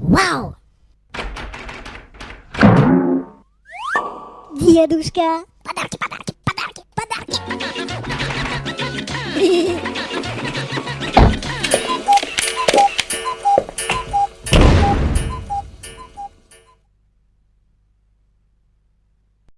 Uau! Дедушка! Подарки, подарки, подарки, подарки!